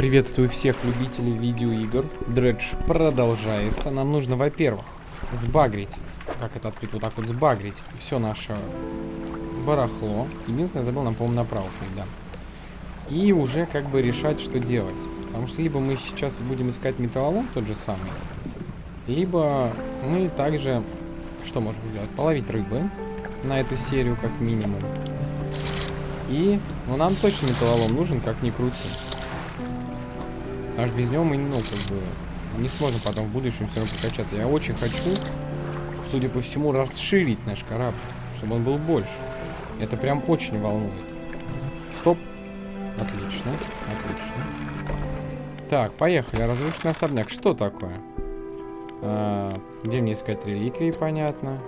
Приветствую всех любителей видеоигр. Дредж продолжается. Нам нужно, во-первых, сбагрить. Как это открыть? Вот так вот сбагрить. Все наше барахло. Единственное, забыл нам, по-моему, направо да. И уже как бы решать, что делать. Потому что либо мы сейчас будем искать металлолом тот же самый, либо мы также, что можем сделать? Половить рыбы на эту серию как минимум. И, ну нам точно металлолом нужен, как ни крути. Аж без него мы, ну, как бы, не сможем потом в будущем все равно прокачаться. Я очень хочу, судя по всему, расширить наш корабль, чтобы он был больше. Это прям очень волнует. Стоп. Отлично, отлично. Так, поехали. Разрушенный особняк. Что такое? А, где мне искать реликвии, понятно.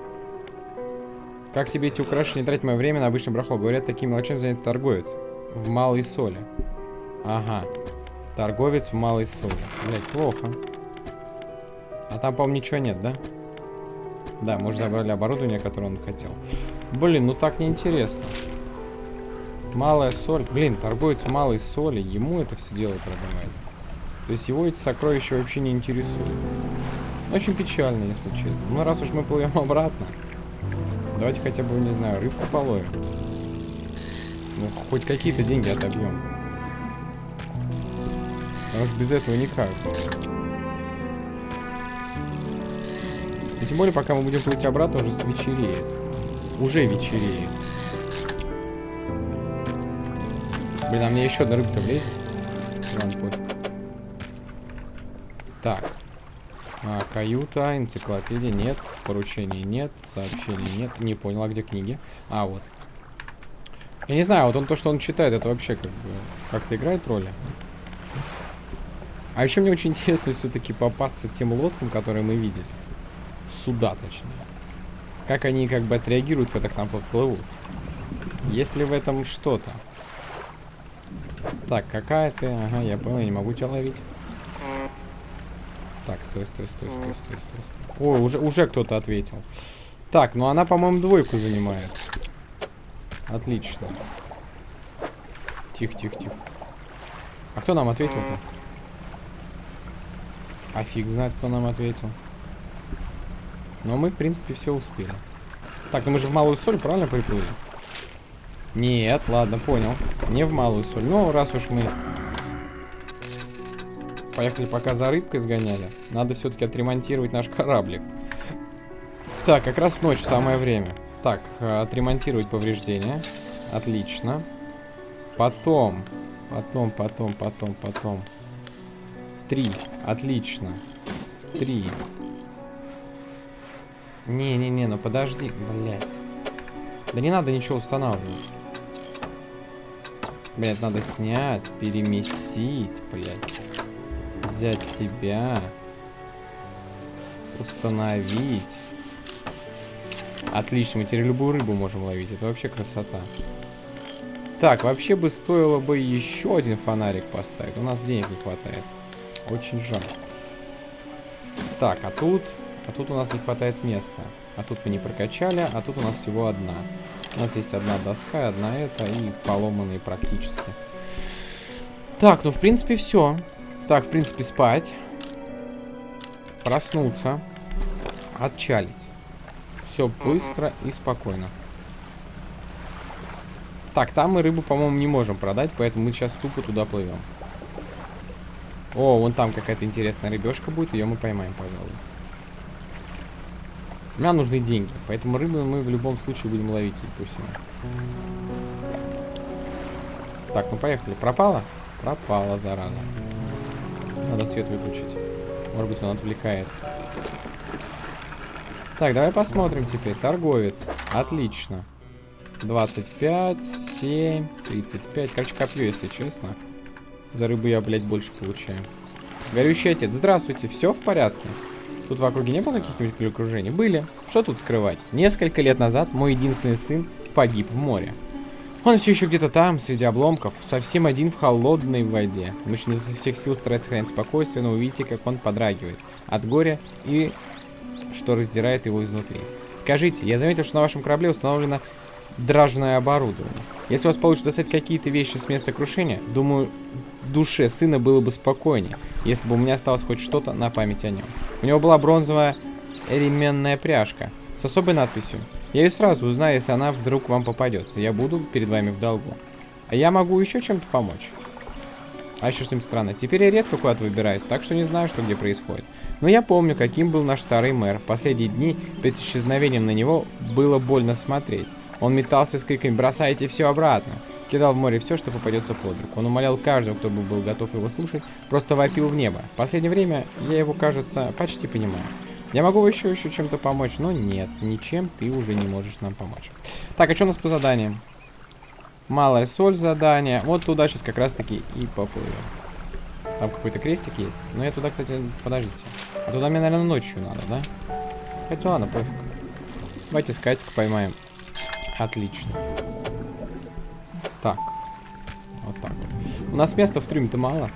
Как тебе эти украшения тратить мое время на обычный брахло? Говорят, такими мелочами занят торговец. В малой соли. Ага. Торговец в малой соли. Блять, плохо. А там, по-моему, ничего нет, да? Да, мы уже забрали оборудование, которое он хотел. Блин, ну так неинтересно. Малая соль. Блин, торговец малой соли. Ему это все дело продавать. То есть его эти сокровища вообще не интересуют. Очень печально, если честно. Ну, раз уж мы плывем обратно, давайте хотя бы, не знаю, рыбку половим. Ну, хоть какие-то деньги отобьем. Потому что без этого никак. И тем более, пока мы будем плыть обратно, уже свечереет. Уже вечереет. Блин, а мне еще одна рыбка влезет. Ладно, пофиг. Так. А, каюта, энциклопедия нет, поручений нет, сообщений нет. Не понял, а где книги? А, вот. Я не знаю, вот он то, что он читает, это вообще как бы как-то играет роли. А еще мне очень интересно все-таки попасться тем лодкам, которые мы видели. Суда, точнее. Как они как бы отреагируют, когда к нам подплывут. Есть ли в этом что-то? Так, какая ты? Ага, я понял, я не могу тебя ловить. Так, стой, стой, стой, стой, стой, стой. Ой, уже, уже кто-то ответил. Так, ну она, по-моему, двойку занимает. Отлично. Тихо, тихо, тихо. А кто нам ответил-то? А фиг знает, кто нам ответил. Но мы, в принципе, все успели. Так, ну мы же в малую соль, правильно приплыли? Нет, ладно, понял. Не в малую соль. Ну, раз уж мы поехали пока за рыбкой сгоняли, надо все-таки отремонтировать наш кораблик. Так, как раз ночь, самое время. Так, э, отремонтировать повреждения. Отлично. Потом, потом, потом, потом, потом. Три. Отлично. Три. Не-не-не, ну подожди, блядь. Да не надо ничего устанавливать. Блядь, надо снять, переместить, блядь. Взять тебя. Установить. Отлично, мы теперь любую рыбу можем ловить. Это вообще красота. Так, вообще бы стоило бы еще один фонарик поставить. У нас денег не хватает. Очень жаль. Так, а тут... А тут у нас не хватает места. А тут мы не прокачали, а тут у нас всего одна. У нас есть одна доска, одна эта и поломанные практически. Так, ну в принципе все. Так, в принципе спать. Проснуться. Отчалить. Все быстро и спокойно. Так, там мы рыбу, по-моему, не можем продать, поэтому мы сейчас тупо туда плывем. О, вон там какая-то интересная рыбешка будет, ее мы поймаем, пожалуй. Нам нужны деньги, поэтому рыбу мы в любом случае будем ловить, всему. Так, ну поехали. Пропала? Пропала, зараза. Надо свет выключить. Может быть, он отвлекает. Так, давай посмотрим теперь. Торговец. Отлично. 25, 7, 35. Короче, копью, если честно. За рыбу я, блядь, больше получаю. Горющий отец, здравствуйте, все в порядке? Тут в округе не было каких-нибудь перекружений? Были. Что тут скрывать? Несколько лет назад мой единственный сын погиб в море. Он все еще где-то там, среди обломков, совсем один в холодной воде. Мужчина изо всех сил старается сохранять спокойствие, но увидите, как он подрагивает от горя и что раздирает его изнутри. Скажите, я заметил, что на вашем корабле установлена дражное оборудование. Если у вас получится достать какие-то вещи с места крушения, думаю, душе сына было бы спокойнее, если бы у меня осталось хоть что-то на память о нем. У него была бронзовая ременная пряжка с особой надписью. Я ее сразу узнаю, если она вдруг вам попадется. Я буду перед вами в долгу. А я могу еще чем-то помочь. А еще что-нибудь странное. Теперь я редко куда-то выбираюсь, так что не знаю, что где происходит. Но я помню, каким был наш старый мэр. Последние дни перед исчезновением на него было больно смотреть. Он метался с криками «Бросайте все обратно!» Кидал в море все, что попадется под руку. Он умолял каждого, кто был готов его слушать, просто вопил в небо. В последнее время я его, кажется, почти понимаю. Я могу еще еще чем-то помочь, но нет, ничем ты уже не можешь нам помочь. Так, а что у нас по заданиям? Малая соль задание. Вот туда сейчас как раз таки и поплывем. Там какой-то крестик есть. Но я туда, кстати, подождите. А туда мне, наверное, ночью надо, да? Хотя ладно, пофиг. Давайте скатик поймаем. Отлично. Так. Вот так. У нас места в трюме-то мало.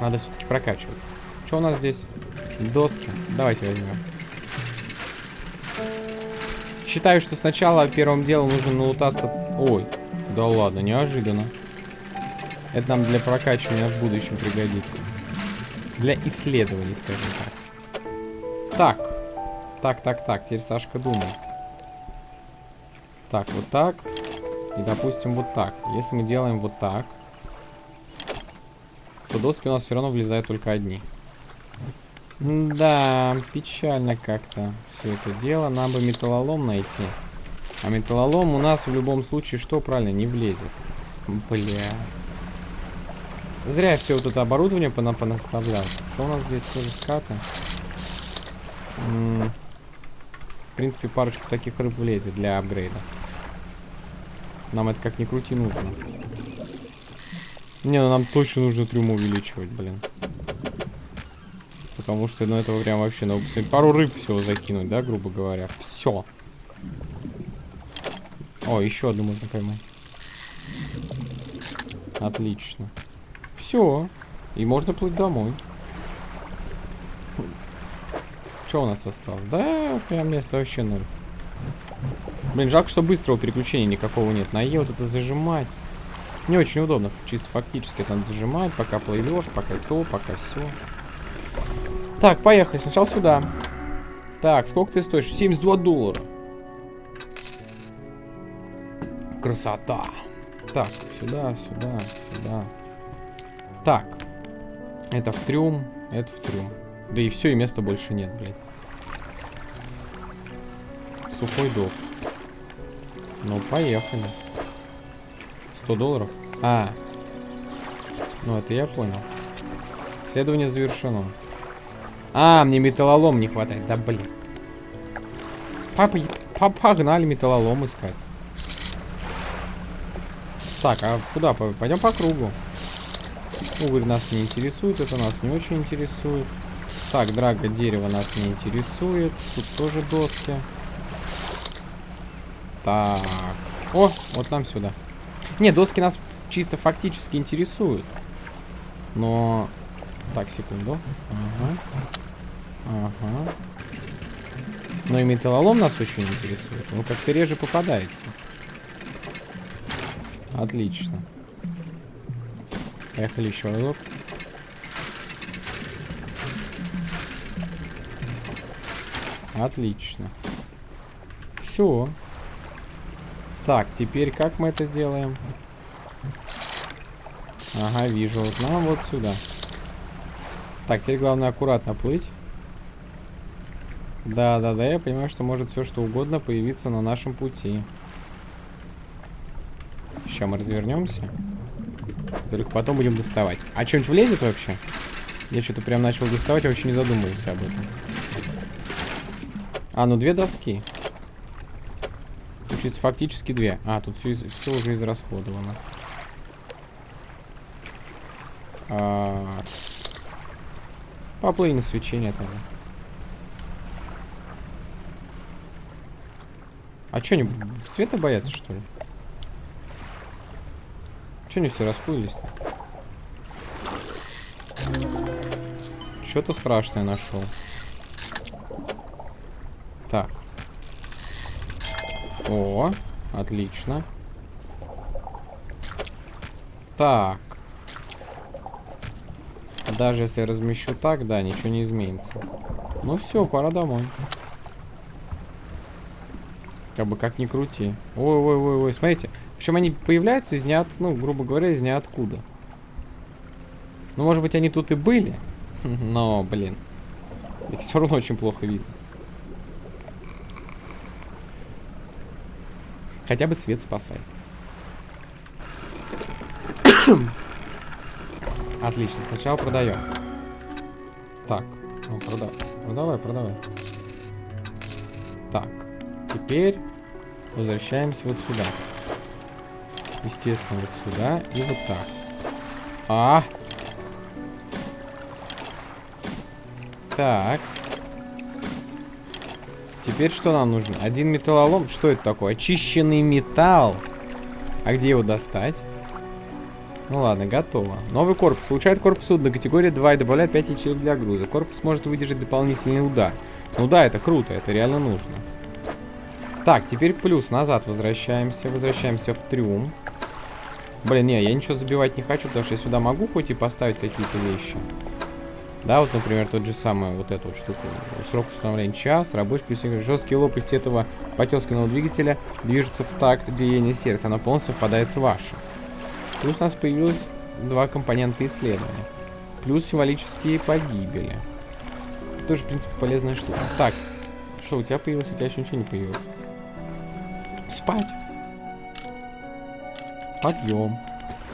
Надо все-таки прокачиваться. Что у нас здесь? Доски. Давайте возьмем. Считаю, что сначала первым делом нужно налутаться... Ой, да ладно, неожиданно. Это нам для прокачивания в будущем пригодится. Для исследований, скажем так. Так. Так, так, так. Теперь Сашка думает. Так, вот так. И, допустим, вот так. Если мы делаем вот так, то доски у нас все равно влезают только одни. Да, печально как-то все это дело. Нам бы металлолом найти. А металлолом у нас в любом случае что правильно не влезет. Бля. Зря все вот это оборудование пона понаставлял. Что у нас здесь тоже скаты? М -м в принципе, парочку таких рыб влезет для апгрейда. Нам это как ни крути нужно. Не, ну нам точно нужно трюм увеличивать, блин. Потому что, ну, этого прям вообще надо пару рыб всего закинуть, да, грубо говоря. Все. О, еще одну можно поймать. Отлично. Все. И можно плыть домой. Что у нас осталось? Да, прям место вообще ноль. Блин, жалко, что быстрого переключения никакого нет. На Е вот это зажимать. Не очень удобно, чисто фактически. Надо зажимать, пока плывешь, пока то, пока все. Так, поехали. Сначала сюда. Так, сколько ты стоишь? 72 доллара. Красота. Так, сюда, сюда, сюда. Так. Это в трюм, это в трюм. Да и все, и места больше нет, блядь. Сухой док. Ну, поехали. 100 долларов? А. Ну, это я понял. Исследование завершено. А, мне металлолом не хватает. Да, блин. Папа, папа погнали металлолом искать. Так, а куда? Пойдем по кругу. Уголь нас не интересует, это нас не очень интересует. Так, драго дерево нас не интересует. Тут тоже доски. Так. О, вот нам сюда. Не, доски нас чисто фактически интересуют. Но... Так, секунду. Ага. Ага. Но и металлолом нас очень интересует. Он как-то реже попадается. Отлично. Поехали еще разок. Отлично. Все. Так, теперь как мы это делаем? Ага, вижу. Вот нам вот сюда. Так, теперь главное аккуратно плыть. Да, да, да, я понимаю, что может все что угодно появиться на нашем пути. Сейчас мы развернемся. Только потом будем доставать. А что-нибудь влезет вообще? Я что-то прям начал доставать, я вообще не задумывался об этом. А, ну две доски. Чисто фактически две. А, тут все, все уже израсходовано. А... Поплыли на свечение тогда. А что, они света боятся, что ли? Че они все расплылись-то? Что-то страшное нашел. Так. О, Отлично. Так. Даже если я размещу так, да, ничего не изменится. Ну все, пора домой. Как бы как ни крути. Ой-ой-ой-ой, смотрите. Причем они появляются из ниот... ну, грубо говоря, из ниоткуда. Ну, может быть, они тут и были. Но, блин. Их все равно очень плохо видно. Хотя бы свет спасает. Отлично, сначала продаем. Так, ну, прода... продавай, продавай. Так, теперь возвращаемся вот сюда. Естественно, вот сюда и вот так. А! Так. Теперь что нам нужно? Один металлолом. Что это такое? Очищенный металл. А где его достать? Ну ладно, готово. Новый корпус. Улучшает корпус судна категории 2 и добавляет 5 ячеек для груза. Корпус может выдержать дополнительный удар. Ну да, это круто, это реально нужно. Так, теперь плюс. Назад возвращаемся. Возвращаемся в трюм. Блин, не, я ничего забивать не хочу, потому что я сюда могу хоть и поставить какие-то вещи. Да, вот, например, тот же самый, вот эту вот штуку. Срок установления час, рабочий плюс жесткие лопасти этого потесканного двигателя движутся в такт биения сердца. Оно полностью совпадает с вашим. Плюс у нас появилось два компонента исследования. Плюс символические погибели. Тоже, в принципе, полезная штука. Так, что у тебя появилось? У тебя еще ничего не появилось. Спать. Подъем.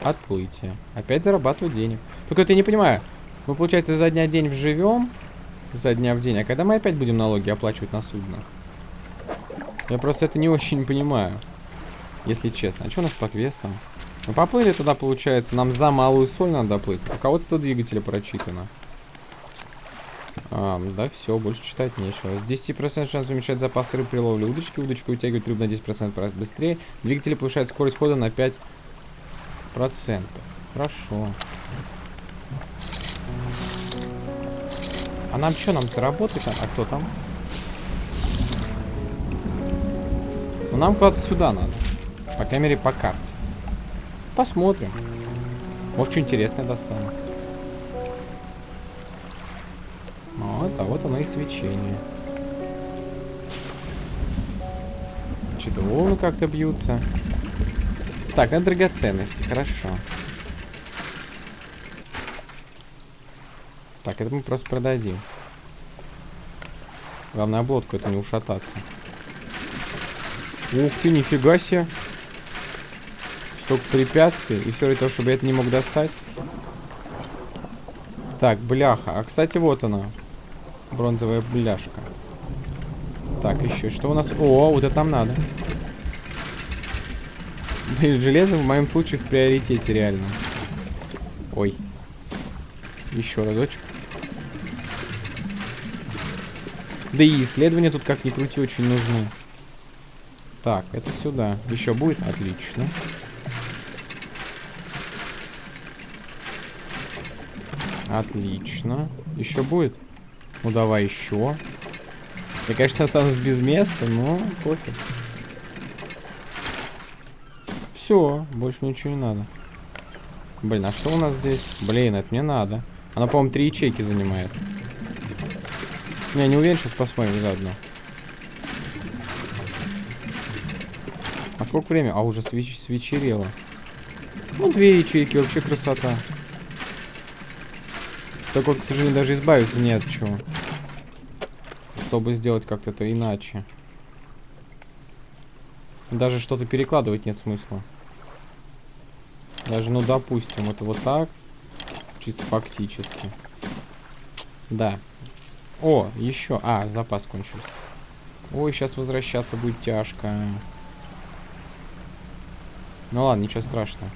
Отплытие. Опять зарабатывать денег. Только вот я не понимаю. Мы, получается, за дня день вживем. За дня в день. А когда мы опять будем налоги оплачивать на судно? Я просто это не очень понимаю. Если честно. А что у нас по квестам? Мы поплыли туда, получается, нам за малую соль надо плыть. Руководство двигателя прочитано. А, да, все, больше читать нечего. С 10% шанс уменьшать запас рыб при ловле удочки. Удочка вытягивает рыбу на 10% быстрее. Двигатель повышает скорость хода на 5%. Хорошо. А нам что, нам заработать? А кто там? Ну, нам куда-то сюда надо. По крайней мере, по карте. Посмотрим. Может, что интересное достану. Вот, а вот оно и свечение. Что-то волны как-то бьются. Так, это драгоценности, хорошо. Так, это мы просто продадим. Главное, облодку это не ушататься. Ух ты, нифига себе. Столько препятствий. И все для того, чтобы я это не мог достать. Так, бляха. А, кстати, вот она. Бронзовая бляшка. Так, еще. Что у нас? О, вот это нам надо. Блин, железо в моем случае в приоритете, реально. Ой. Еще разочек. Да и исследования тут, как ни крути, очень нужны. Так, это сюда. Еще будет? Отлично. Отлично. Еще будет? Ну, давай еще. Я, конечно, останусь без места, но пофиг. Все, больше ничего не надо. Блин, а что у нас здесь? Блин, это мне надо. Она, по-моему, три ячейки занимает. Я не уверен, сейчас посмотрим заодно. А сколько времени? А, уже свеч свечерело. Ну, две ячейки, вообще красота. Так вот, к сожалению, даже избавиться не от чего. Чтобы сделать как-то это иначе. Даже что-то перекладывать нет смысла. Даже, ну, допустим, это вот так. Чисто фактически. Да. О, еще. А, запас кончился. Ой, сейчас возвращаться будет тяжко. Ну ладно, ничего страшного.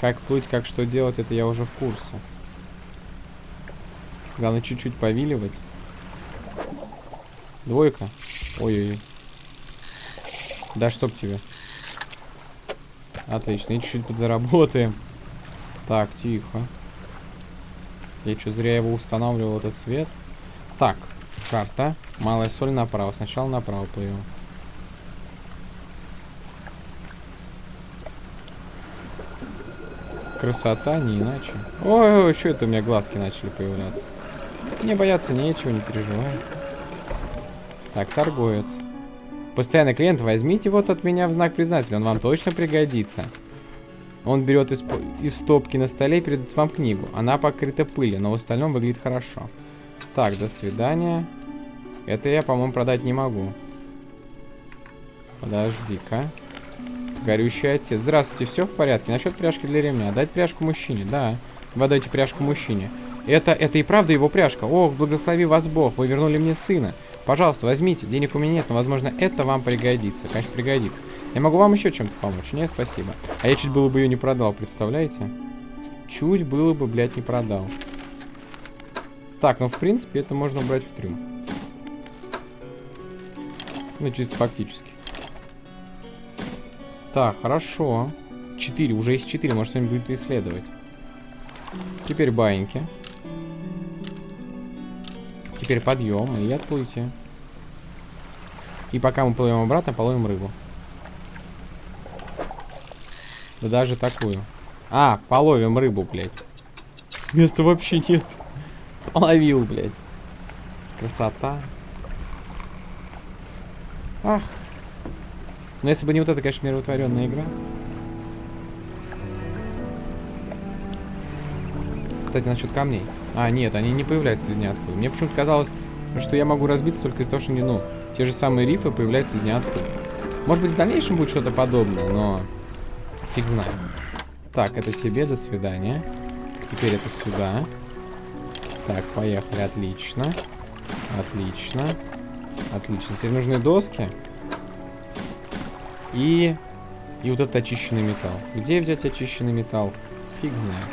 Как плыть, как что делать, это я уже в курсе. Главное чуть-чуть повиливать. Двойка. Ой-ой-ой. Да чтоб тебе. Отлично, и чуть-чуть подзаработаем. Так, тихо. Я что, зря его устанавливал, этот свет? Так. Карта. Малая соль направо. Сначала направо плывем. Красота, не иначе. Ой, ой, что это у меня глазки начали появляться? Не бояться нечего, не переживай. Так, торговец. Постоянный клиент, возьмите вот от меня в знак признателя, он вам точно пригодится. Он берет из, из стопки на столе и передает вам книгу. Она покрыта пылью, но в остальном выглядит хорошо. Так, до свидания. Это я, по-моему, продать не могу. Подожди-ка. Горющий отец. Здравствуйте, все в порядке? Насчет пряжки для ремня. Дать пряжку мужчине? Да. Вы отдайте пряжку мужчине. Это, это и правда его пряжка. Ох, благослови вас Бог, вы вернули мне сына. Пожалуйста, возьмите. Денег у меня нет, но, возможно, это вам пригодится. Конечно, пригодится. Я могу вам еще чем-то помочь? Нет, спасибо. А я чуть было бы ее не продал, представляете? Чуть было бы, блядь, не продал. Так, ну, в принципе, это можно брать в трюм. Ну, чисто фактически. Так, хорошо. 4, уже есть 4, может что-нибудь будет исследовать. Теперь баиньки. Теперь подъем и отплытие. И пока мы плывем обратно, половим рыбу. Да даже такую. А, половим рыбу, блядь. Места вообще нет. Половил, блядь. Красота. Ах. Но если бы не вот эта, конечно, миротворенная игра. Кстати, насчет камней. А, нет, они не появляются из ниоткуда. Мне почему-то казалось, что я могу разбиться только из-за того, что не, ну, те же самые рифы появляются из ниоткуда. Может быть, в дальнейшем будет что-то подобное, но Фиг знает. Так, это тебе, до свидания. Теперь это сюда. Так, поехали, отлично. Отлично. Отлично. Теперь нужны доски. И... И вот этот очищенный металл. Где взять очищенный металл? Фиг знает.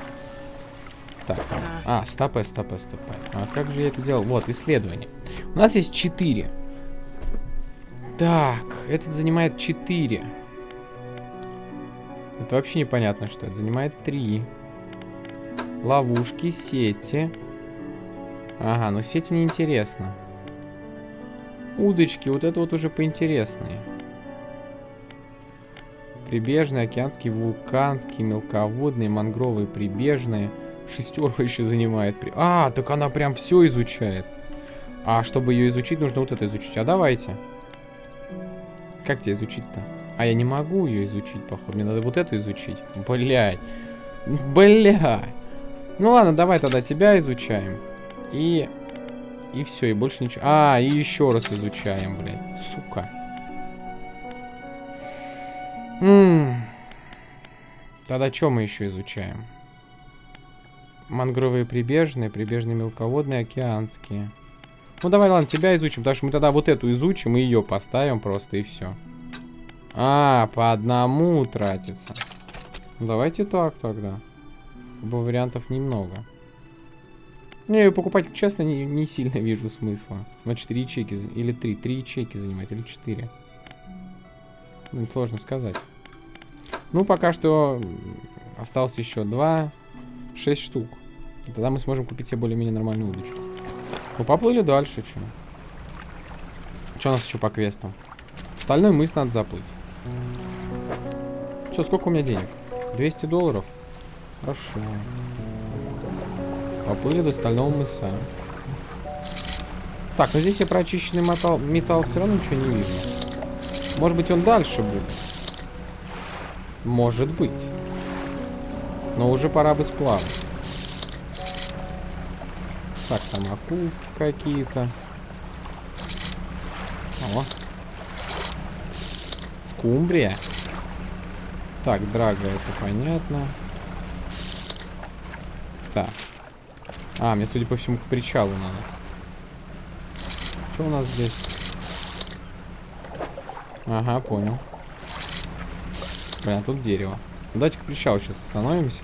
Так. А, стопэ, стопэ, стопэ. А как же я это делал? Вот, исследование. У нас есть 4. Так, этот занимает 4. Это вообще непонятно, что это. Занимает три. Ловушки, сети. Ага, но сети неинтересно. Удочки, вот это вот уже поинтереснее. Прибежные, океанские, вулканские, мелководные, мангровые, прибежные. Шестерка еще занимает. А, так она прям все изучает. А чтобы ее изучить, нужно вот это изучить. А давайте. Как тебе изучить-то? А я не могу ее изучить, походу. Мне надо вот эту изучить. Блять. Блять. Ну ладно, давай тогда тебя изучаем. И... И все, и больше ничего. А, и еще раз изучаем, блядь. Сука. М Тогда что мы еще изучаем? Мангровые прибежные, прибежные мелководные, океанские. Ну давай, ладно, тебя изучим, потому что мы тогда вот эту изучим и ее поставим просто, и все. А, по одному тратится. Ну, давайте так тогда. Ибо вариантов немного. Не, ее покупать, честно, не, не сильно вижу смысла. На 4 ячейки, или 3. 3 ячейки занимать, или 4. Блин, сложно сказать. Ну, пока что осталось еще 2. 6 штук. Тогда мы сможем купить себе более-менее нормальную удочку. Ну, поплыли дальше, что. Что у нас еще по квестам? Стальной мыс надо заплыть. Что, сколько у меня денег? 200 долларов? Хорошо. Поплыли до стального мыса. Так, ну здесь я про очищенный металл, металл все равно ничего не вижу. Может быть, он дальше будет? Может быть. Но уже пора бы сплавать. Так, там акулки какие-то. О, Скумбрия. Так, драга, это понятно. Так. А, мне, судя по всему, к причалу надо. Что у нас здесь? Ага, понял. Блин, а тут дерево. Ну, давайте к причалу сейчас остановимся.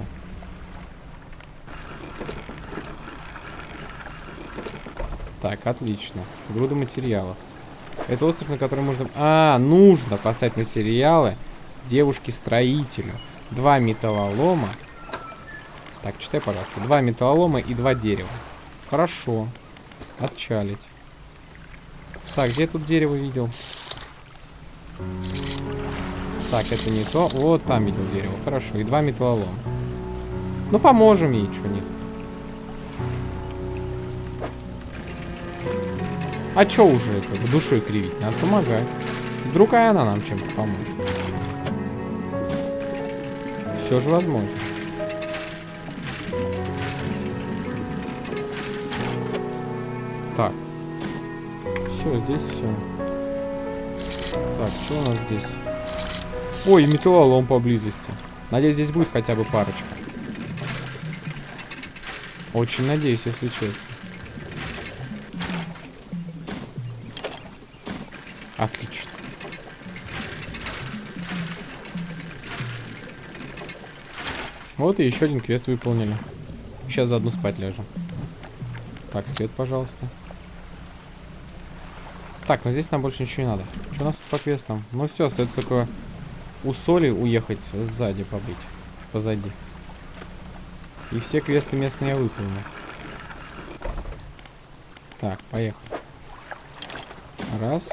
Так, отлично. Груда материалов. Это остров, на котором можно... А, нужно поставить материалы девушке-строителю. Два металлолома. Так, читай, пожалуйста. Два металлолома и два дерева. Хорошо. Отчалить. Так, где я тут дерево видел? Так, это не то. Вот там видел дерево. Хорошо. И два металлолома. Ну, поможем ей, что нет. А чё уже это, душой кривить? Надо помогать. Вдруг и она нам чем-то поможет. Все же возможно. Так. Все, здесь все. Так, что у нас здесь? Ой, металлолом поблизости. Надеюсь, здесь будет хотя бы парочка. Очень надеюсь, если честно. Отлично. Вот и еще один квест выполнили. Сейчас заодно спать ляжем. Так, свет, пожалуйста. Так, но здесь нам больше ничего не надо. Что у нас тут по квестам? Ну все, остается только у соли уехать сзади побыть. Позади. И все квесты местные я выполнил. Так, поехали. Раз,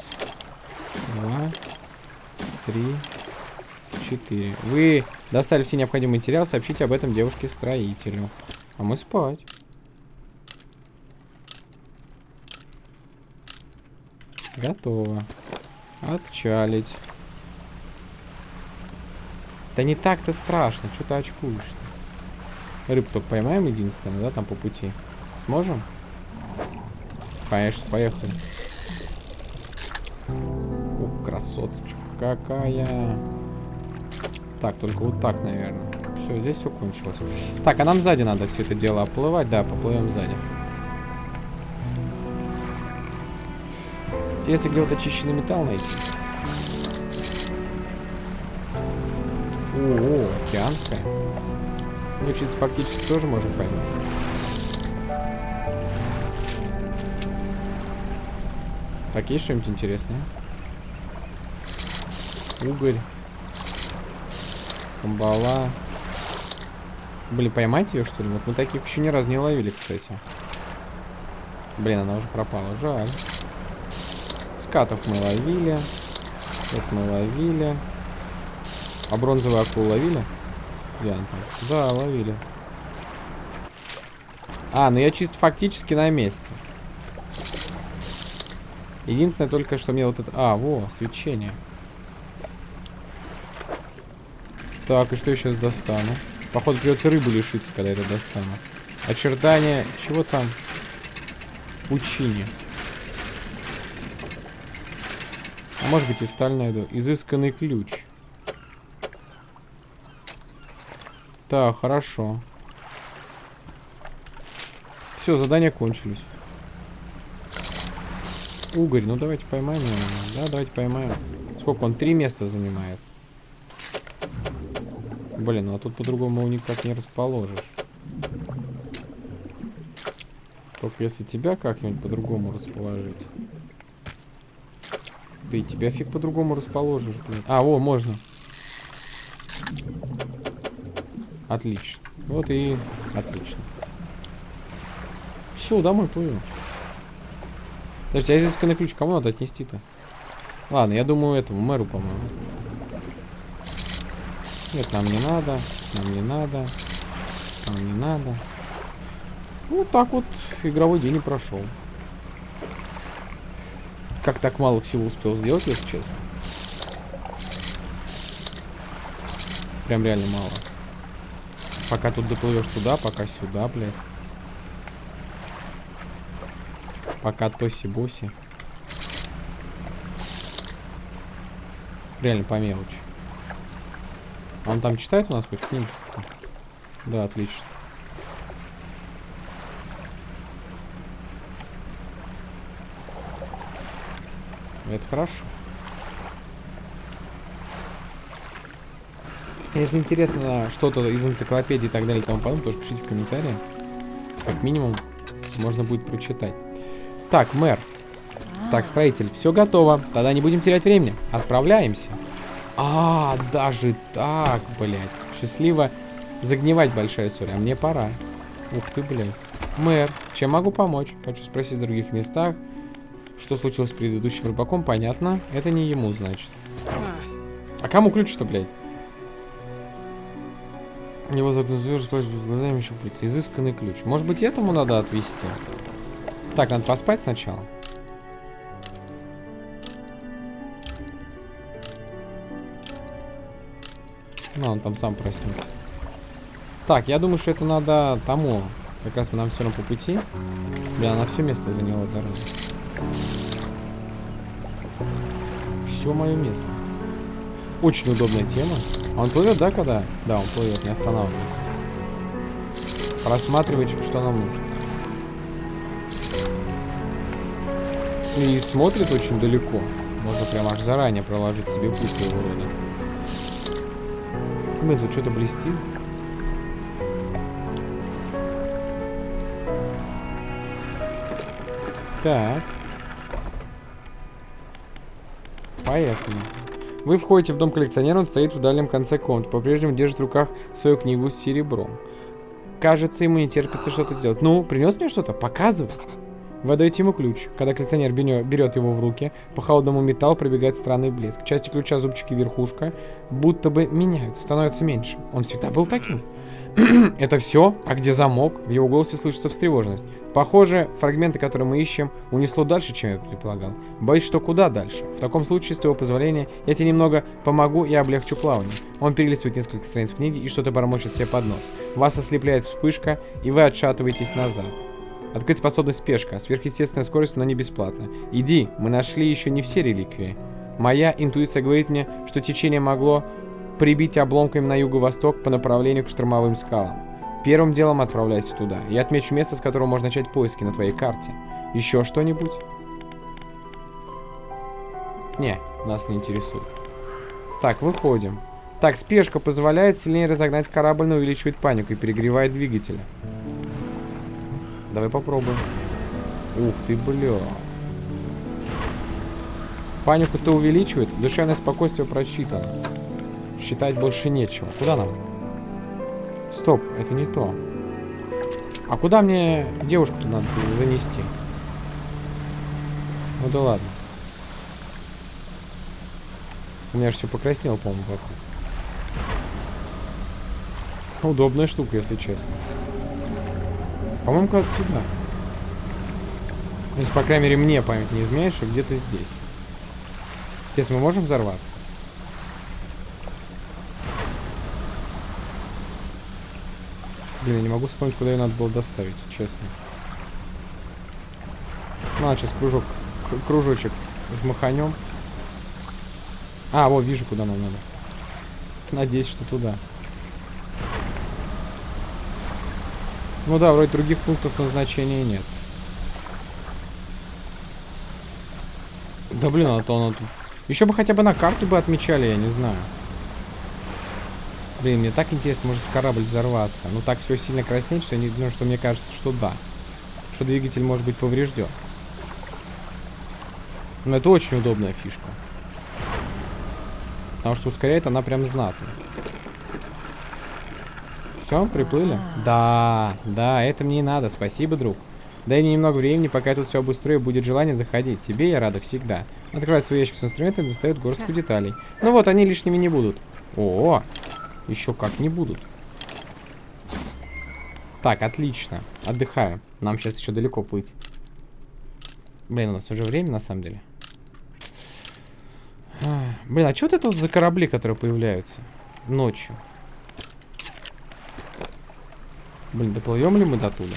два, три, четыре. Вы достали все необходимые материалы, сообщите об этом девушке-строителю. А мы спать. Готово. Отчалить. Да не так-то страшно, что ты очкуешь -то? Рыб только поймаем единственное, да, там по пути. Сможем? Конечно, поехали. Красоточка какая. Так, только вот так, наверное. Все, здесь все кончилось. Так, а нам сзади надо все это дело оплывать. Да, поплывем сзади. Если где-то очищенный металл найти. О, океанская. Ну, чисто фактически тоже можем поймать. Так, есть что-нибудь интересное? Угорь. Камбала. Блин, поймать ее, что ли? Вот мы таких еще ни разу не ловили, кстати. Блин, она уже пропала. Жаль. Скатов мы ловили. Это мы ловили. А бронзовую акулу ловили? Где она там? Да, ловили. А, ну я чисто фактически на месте. Единственное только, что мне вот это... А, во, свечение. Так, и что я сейчас достану? Походу придется рыбу лишиться, когда это достану. Очертания... Чего там? Пучине. А может быть и сталь найду. Изысканный ключ. Так, хорошо. Все, задания кончились. Угорь, ну давайте поймаем его. Да, давайте поймаем. Сколько он? Три места занимает. Блин, ну а тут по-другому никак не расположишь. Только если тебя как-нибудь по-другому расположить. Ты тебя фиг по-другому расположишь, блин. А, о, можно. Отлично. Вот и отлично. Все, домой плывем. Подожди, а изысканный ключ кому надо отнести-то? Ладно, я думаю этому мэру, по-моему. Нет, нам не надо. Нам не надо. Нам не надо. Вот так вот игровой день и прошел. Как так мало всего успел сделать, если честно. Прям реально мало. Пока тут доплывешь туда, пока сюда, блядь. Пока тоси-боси. Реально по мелочи. Он там читает у нас хоть книжку? Да, отлично. Это хорошо. Если интересно что-то из энциклопедии и так далее и тому подобное, тоже пишите в комментариях. Как минимум, можно будет прочитать. Так, мэр. Так, строитель, все готово. Тогда не будем терять времени. Отправляемся. А, даже так, блядь. Счастливо загнивать большая соль. А мне пора. Ух ты, блядь. Мэр, чем могу помочь? Хочу спросить в других местах. Что случилось с предыдущим рыбаком, понятно. Это не ему, значит. А кому ключ-то, блядь? Его загнузуешь, глазами щупальца. Изысканный ключ. Может быть, этому надо отвести? Так, надо поспать сначала. Ну, он там сам проснется. Так, я думаю, что это надо тому. Как раз нам все равно по пути. Бля, она все место заняла, зараза. Все мое место. Очень удобная тема. Он плывет, да, когда? Да, он плывет, не останавливается. Рассматривать, что нам нужно. И смотрит очень далеко. Можно прям аж заранее проложить себе путь своего рода. Мы тут что-то блестит. Так. Поехали. Вы входите в дом коллекционера, он стоит в дальнем конце комнаты. По-прежнему держит в руках свою книгу с серебром. Кажется, ему не терпится что-то сделать. Ну, принес мне что-то? Показывай. Вы отдаете ему ключ. Когда коллекционер берет его в руки, по холодному металлу пробегает странный блеск. Части ключа, зубчики, верхушка будто бы меняются, становятся меньше. Он всегда был таким. Это все? А где замок? В его голосе слышится встревоженность. Похоже, фрагменты, которые мы ищем, унесло дальше, чем я предполагал. Боюсь, что куда дальше. В таком случае, с твоего позволения, я тебе немного помогу и облегчу плавание. Он перелистывает несколько страниц книги и что-то бормочет себе под нос. Вас ослепляет вспышка, и вы отшатываетесь назад. Открыть способность спешка. Сверхъестественная скорость, но не бесплатно. Иди, мы нашли еще не все реликвии. Моя интуиция говорит мне, что течение могло прибить обломками на юго-восток по направлению к штормовым скалам. Первым делом отправляйся туда. Я отмечу место, с которого можно начать поиски на твоей карте. Еще что-нибудь? Не, нас не интересует. Так, выходим. Так, спешка позволяет сильнее разогнать корабль, но увеличивает панику и перегревает двигателя. Давай попробуем. Ух ты, бля. Панику-то увеличивает. Душевное спокойствие прочитано. Считать больше нечего. Куда нам? Стоп, это не то. А куда мне девушку-то надо занести? Ну да ладно. У меня же все покраснело, по-моему, вокруг. Удобная штука, если честно. По-моему, куда-то сюда. Если, по крайней мере, мне память не изменяет, что где-то здесь. Здесь мы можем взорваться? Блин, я не могу вспомнить, куда ее надо было доставить, честно. Ну, а сейчас кружок, кружочек жмаханем. А, вот, вижу, куда нам надо. Надеюсь, что туда. Ну да, вроде других пунктов назначения нет. Да блин, а то оно тут... Еще бы хотя бы на карте бы отмечали, я не знаю. Блин, мне так интересно, может корабль взорваться. Ну так все сильно краснеет, что, не, ну, что мне кажется, что да. Что двигатель может быть поврежден. Но это очень удобная фишка. Потому что ускоряет она прям знатно. Все, приплыли? Да, да, это мне и надо. Спасибо, друг. Дай мне немного времени, пока я тут все обустрою, будет желание заходить. Тебе я рада всегда. Открывает свой ящик с инструментами и достает горстку деталей. Ну вот, они лишними не будут. О, еще как не будут. Так, отлично. Отдыхаю. Нам сейчас еще далеко плыть. Блин, у нас уже время, на самом деле. Блин, а что это вот за корабли, которые появляются ночью? Блин, доплывем ли мы до туда?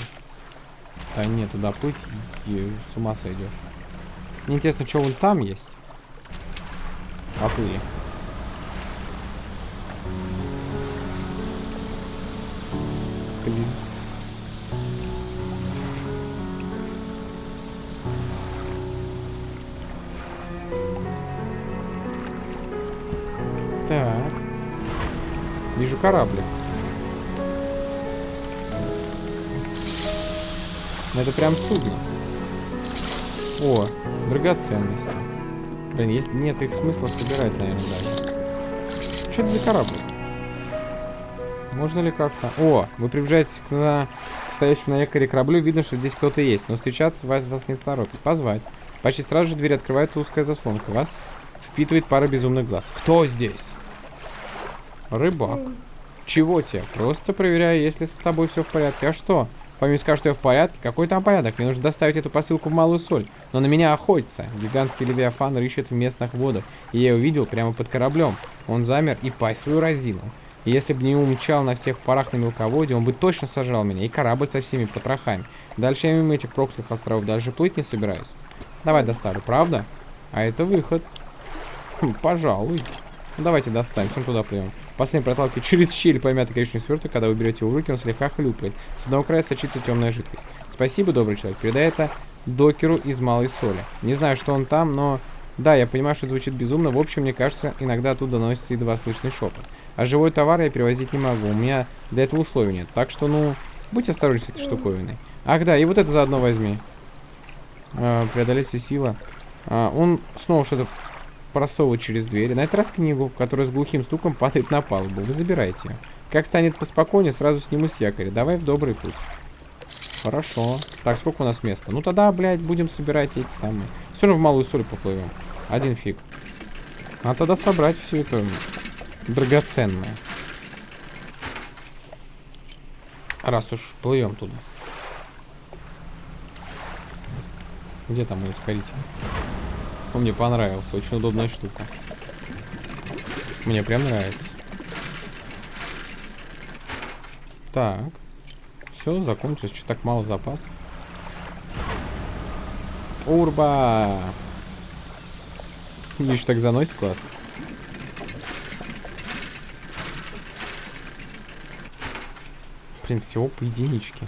Да нет, туда плыть и с ума сойдешь. Интересно, что вон там есть. Поплыли. Блин. Так. Вижу кораблик. Это прям судно. О, драгоценности. Блин, есть, нет их смысла собирать, наверное, даже. Что это за корабль? Можно ли как-то... О, вы приближаетесь к, на... к стоящему на якоре кораблю. Видно, что здесь кто-то есть. Но встречаться вас, вас не торопит. Позвать. Почти сразу же дверь открывается узкая заслонка. Вас впитывает пара безумных глаз. Кто здесь? Рыбак. Чего тебе? Просто проверяю, если с тобой все в порядке. А что? Помимо скажет, что я в порядке. Какой там порядок? Мне нужно доставить эту посылку в Малую Соль. Но на меня охотится. Гигантский левиафан рыщет в местных водах. И я его видел прямо под кораблем. Он замер и пасть свою разинул. Если бы не умчал на всех парах на мелководье, он бы точно сожрал меня. И корабль со всеми потрохами. Дальше я мимо этих проклятых островов даже плыть не собираюсь. Давай доставлю, правда? А это выход. Хм, пожалуй. Ну, давайте достанем, всем туда плывем. Последний проталкивает через щель помятый коричневый сверток, когда вы берете его в руки, он слегка хлюпает. С одного края сочится темная жидкость. Спасибо, добрый человек. Передай это докеру из малой соли. Не знаю, что он там, но... Да, я понимаю, что это звучит безумно. В общем, мне кажется, иногда оттуда доносится едва слышный шепот. А живой товар я перевозить не могу. У меня для этого условий нет. Так что, ну, будь осторожен с этой штуковиной. Ах, да, и вот это заодно возьми. А, преодолеть все силы. А, он снова что-то просовывать через дверь. На этот раз книгу, которая с глухим стуком падает на палубу. Вы забираете. Как станет поспокойнее, сразу сниму с якоря. Давай в добрый путь. Хорошо. Так, сколько у нас места? Ну тогда, блядь, будем собирать эти самые. Все равно в малую соль поплывем. Один фиг. А тогда собрать все это драгоценное. Раз уж плывем туда. Где там мой ускоритель? Он мне понравился. Очень удобная штука. Мне прям нравится. Так. Все, закончилось. Что так мало запасов? Урба! Видишь, так заносит классно. Блин, всего по единичке.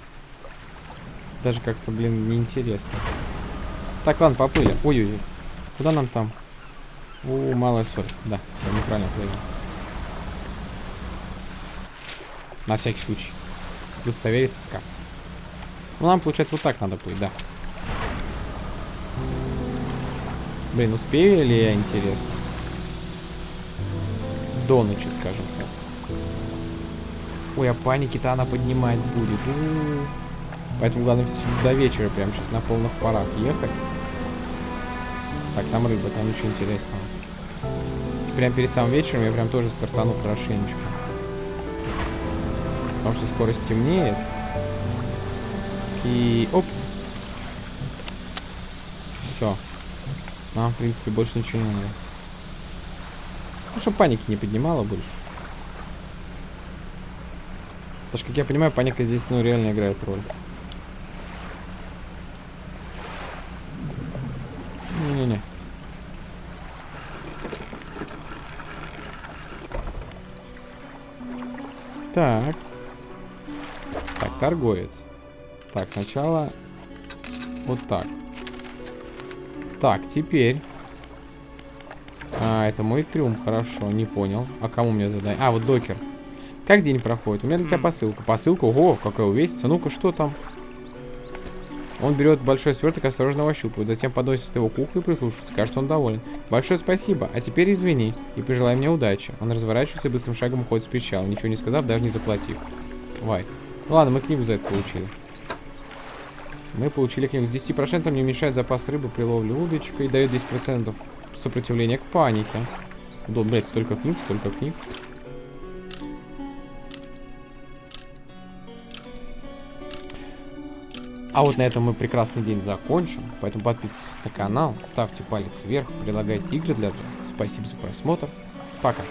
Даже как-то, блин, неинтересно. Так, ладно, поплыли. Ой-ой-ой. Куда нам там? У, малая соль. Да, все, неправильно плывем. На всякий случай. Удостовериться с. Ну, нам, получается, вот так надо плыть, да. Блин, успею ли я, интересно? До ночи, скажем так. Ой, а паники-то она поднимать будет. У -у -у. Поэтому главное до вечера прямо сейчас на полных парах ехать. Так, там рыба, там ничего интересного. Прям перед самым вечером я прям тоже стартану хорошенечко. Потому что скоро стемнеет. И... Оп! Все. Нам, в принципе, больше ничего не надо. Ну, чтобы паники не поднимала больше. Потому что, как я понимаю, паника здесь, ну, реально играет роль. Так. Так, торговец. Так, сначала вот так. Так, теперь. А, это мой трюм, хорошо, не понял. А кому мне задание? А, вот докер. Как день проходит? У меня для тебя посылка. Посылка? Ого, какая увесится. Ну-ка, что там? Он берет большой сверток осторожно ощупывает, затем подносит его к уху и прислушивается. Кажется, он доволен. Большое спасибо, а теперь извини и пожелай мне удачи. Он разворачивается и быстрым шагом уходит с причала, ничего не сказав, даже не заплатив. Вай. Ну ладно, мы книгу за это получили. Мы получили книгу. С 10% не уменьшает запас рыбы при ловле удочкой и дает 10% сопротивления к панике. Да, блядь, столько книг, столько книг. А вот на этом мы прекрасный день закончим. Поэтому подписывайтесь на канал, ставьте палец вверх, предлагайте игры для этого. Спасибо за просмотр. Пока.